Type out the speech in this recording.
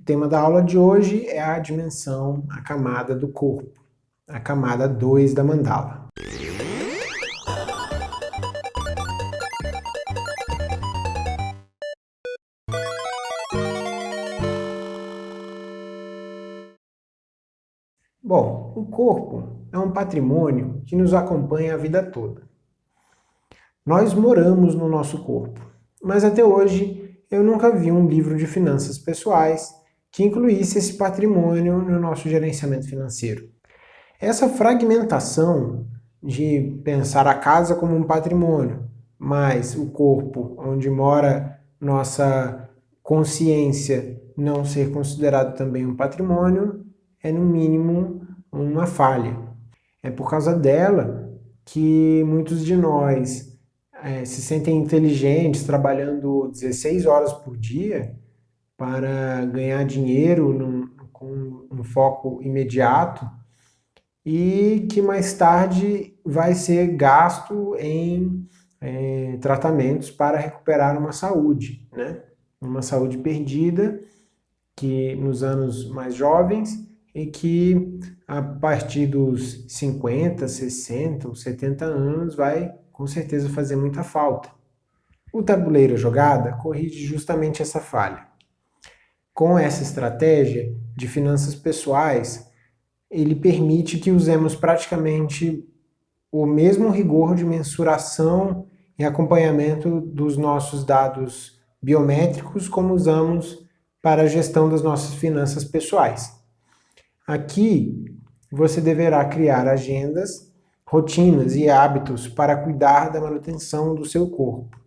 O tema da aula de hoje é a dimensão, a camada do corpo, a camada 2 da mandala. Bom, o corpo é um patrimônio que nos acompanha a vida toda. Nós moramos no nosso corpo, mas até hoje eu nunca vi um livro de finanças pessoais que incluísse esse patrimônio no nosso gerenciamento financeiro. Essa fragmentação de pensar a casa como um patrimônio, mas o corpo onde mora nossa consciência não ser considerado também um patrimônio, é no mínimo uma falha. É por causa dela que muitos de nós é, se sentem inteligentes trabalhando 16 horas por dia para ganhar dinheiro num, com um foco imediato e que mais tarde vai ser gasto em é, tratamentos para recuperar uma saúde, né? uma saúde perdida que nos anos mais jovens e que a partir dos 50, 60 ou 70 anos vai com certeza fazer muita falta. O tabuleiro jogada corrige justamente essa falha. Com essa estratégia de finanças pessoais, ele permite que usemos praticamente o mesmo rigor de mensuração e acompanhamento dos nossos dados biométricos como usamos para a gestão das nossas finanças pessoais. Aqui, você deverá criar agendas, rotinas e hábitos para cuidar da manutenção do seu corpo.